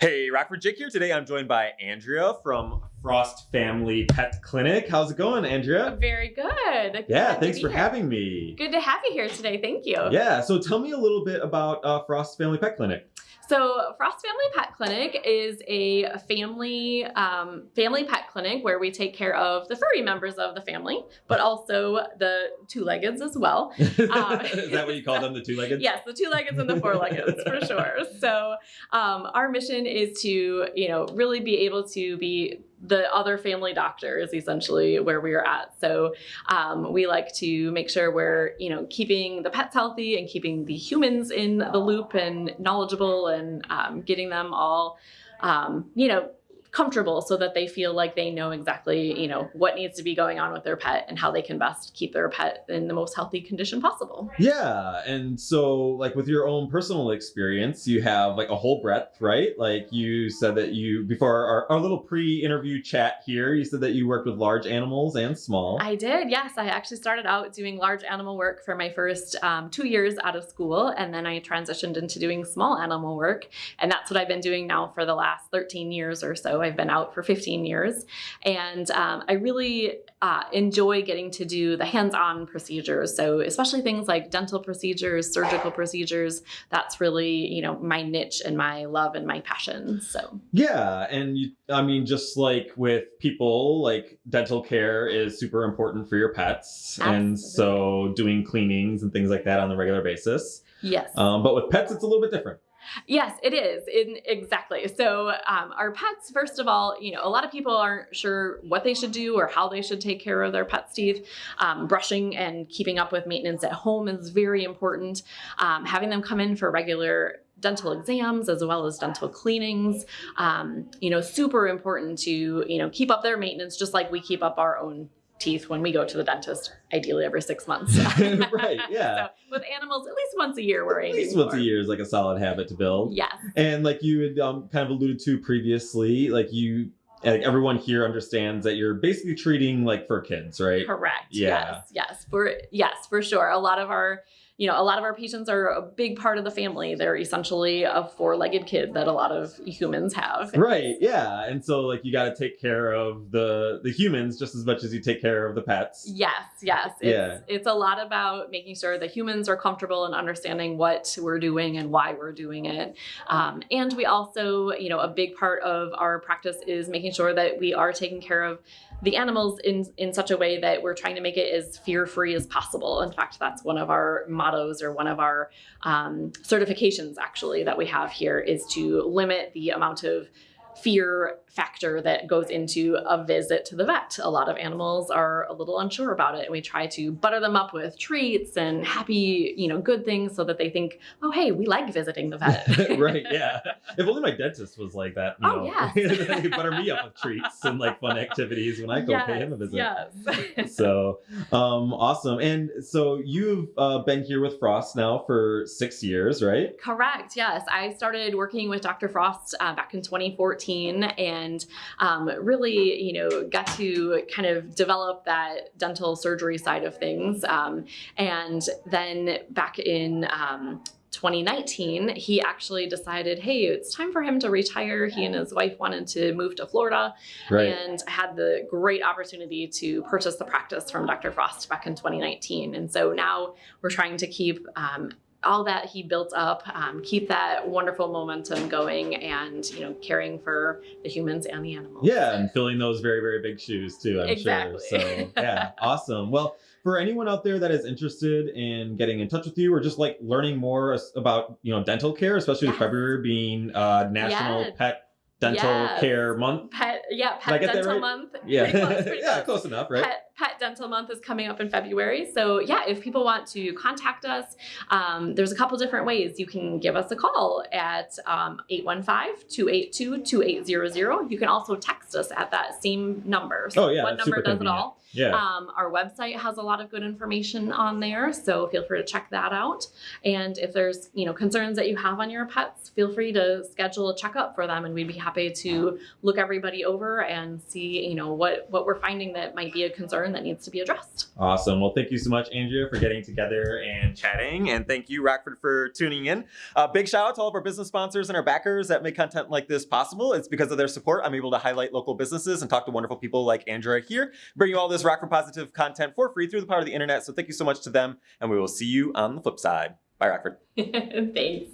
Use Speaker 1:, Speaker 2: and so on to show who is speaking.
Speaker 1: Hey, Rockford Jake here. Today I'm joined by Andrea from Frost Family Pet Clinic. How's it going, Andrea?
Speaker 2: Very good.
Speaker 1: Yeah,
Speaker 2: Good to
Speaker 1: thanks for
Speaker 2: here.
Speaker 1: having me.
Speaker 2: Good to have you here today. Thank you.
Speaker 1: Yeah, so tell me a little bit about uh, Frost Family Pet Clinic.
Speaker 2: So, Frost Family Pet Clinic is a family um, family pet clinic where we take care of the furry members of the family, but also the two-leggeds as well.
Speaker 1: Is that what you call them, the two-legged?
Speaker 2: Yes, the two-leggeds and the four-leggeds for sure. So, um, our mission is to, you know, really be able to be the other family doctor is essentially where we are at. So um, we like to make sure we're, you know, keeping the pets healthy and keeping the humans in the loop and knowledgeable and um, getting them all, um, you know, comfortable so that they feel like they know exactly, you know, what needs to be going on with their pet and how they can best keep their pet in the most healthy condition possible.
Speaker 1: Yeah, and so like with your own personal experience, you have like a whole breadth, right? Like you said that you before our, our little pre-interview chat here, you said that you worked with large animals and small.
Speaker 2: I did, yes. I actually started out doing large animal work for my first um, two years out of school, and then I transitioned into doing small animal work. And that's what I've been doing now for the last 13 years or so. I've been out for 15 years. And um, I really uh, enjoy getting to do the hands on procedures. So, especially things like dental procedures, surgical procedures, that's really, you know, my niche and my love and my passion. So,
Speaker 1: Yeah, and you, I mean, just like with people, like dental care is super important for your pets, and so doing cleanings and things like that on a regular basis.
Speaker 2: yes.
Speaker 1: Um, but with pets, it's a little bit different.
Speaker 2: Yes, it is. In, exactly. So, um, our pets, first of all, you know, a lot of people aren't sure what they should do or how they should take care of their pet's teeth. Um, brushing and keeping up with maintenance at home is very important. Um, having them come in for regular dental exams as well as dental cleanings um, you know super important to you know keep up their maintenance just like we keep up our own teeth when we go to the dentist ideally every six months
Speaker 1: right, yeah.
Speaker 2: so with animals at least once a year we're
Speaker 1: At
Speaker 2: aiming
Speaker 1: least once
Speaker 2: for.
Speaker 1: a year is like a solid habit to build.
Speaker 2: yes
Speaker 1: And like you had um, kind of alluded to previously, like you, like everyone here understands that you're basically treating like for kids, right?
Speaker 2: Correct.
Speaker 1: Yeah.
Speaker 2: Yes. Yes. For yes, for sure. A lot of our, you know, a lot of our patients are a big part of the family. They're essentially a four-legged kid that a lot of humans have.
Speaker 1: Right. Yeah. And so like you got to take care of the the humans just as much as you take care of the pets.
Speaker 2: Yes, yes. It's,
Speaker 1: Yeah.
Speaker 2: it's a lot about making sure the humans are comfortable and understanding what we're doing and why we're doing it. Um, and we also, you know, a big part of our practice is making sure that we are taking care of the animals in, in such a way that we're trying to make it as fear-free as possible. In fact, that's one of our mottos or one of our um, certifications actually that we have here is to limit the amount of fear factor that goes into a visit to the vet. A lot of animals are a little unsure about it and we try to butter them up with treats and happy, you know, good things so that they think, "Oh, hey, we like visiting the vet."
Speaker 1: right. Yeah. If only my dentist was like that. You
Speaker 2: Oh,
Speaker 1: know,
Speaker 2: yes.
Speaker 1: He'd butter me up with treats and like fun activities when I go pay him a visit.
Speaker 2: Yes.
Speaker 1: so um awesome and so you've uh, been here with frost now for six years right
Speaker 2: Correct. Yes, I started working with Dr. Frost uh, back in 2014, and um, really, you know, got to kind of develop that dental surgery side of things. Um, and then back in um, 2019, he actually decided, hey, it's time for him to retire. He and his wife wanted to move to Florida,
Speaker 1: right
Speaker 2: and had the great opportunity to purchase the practice from Dr. Frost back in 2019. And so now we're trying to keep um, all that he built up, um, keep that wonderful momentum going, and you know, caring for the humans and the animals.
Speaker 1: yeah and filling those very very big shoes too i'm
Speaker 2: Exactly.
Speaker 1: sure so yeah awesome well for anyone out there that is interested in getting in touch with you or just like learning more about you know dental care especially with
Speaker 2: Yes.
Speaker 1: february being uh national pet dental
Speaker 2: Yes.
Speaker 1: care month
Speaker 2: Pet, yeah, pet dental
Speaker 1: right?
Speaker 2: month.
Speaker 1: yeah
Speaker 2: Pretty close, pretty
Speaker 1: yeah
Speaker 2: close
Speaker 1: enough right
Speaker 2: Pet, Pet Dental Month is coming up in February. So, yeah, if people want to contact us, um, there's a couple different ways. You can give us a call at um, 815 282 2800. You can also text us at that same number. So
Speaker 1: Oh, yeah,
Speaker 2: One number does it all.
Speaker 1: yeah
Speaker 2: Um, our website has a lot of good information on there, so feel free to check that out. And if there's you know concerns that you have on your pets, feel free to schedule a checkup for them, and we'd be happy to look everybody over and see, you know, what what we're finding that might be a concern that needs to be addressed.
Speaker 1: Awesome. Well, thank you so much, Andrea, for getting together and chatting. And thank you, Rockford, for tuning in. Uh, big shout out to all of our business sponsors and our backers that make content like this possible. It's because of their support I'm able to highlight local businesses and talk to wonderful people like Andrea here, bring you all this Rockford Positive content for free through the power of the internet. So thank you so much to them, and we will see you on the flip side. Bye, Rockford.
Speaker 2: Thanks.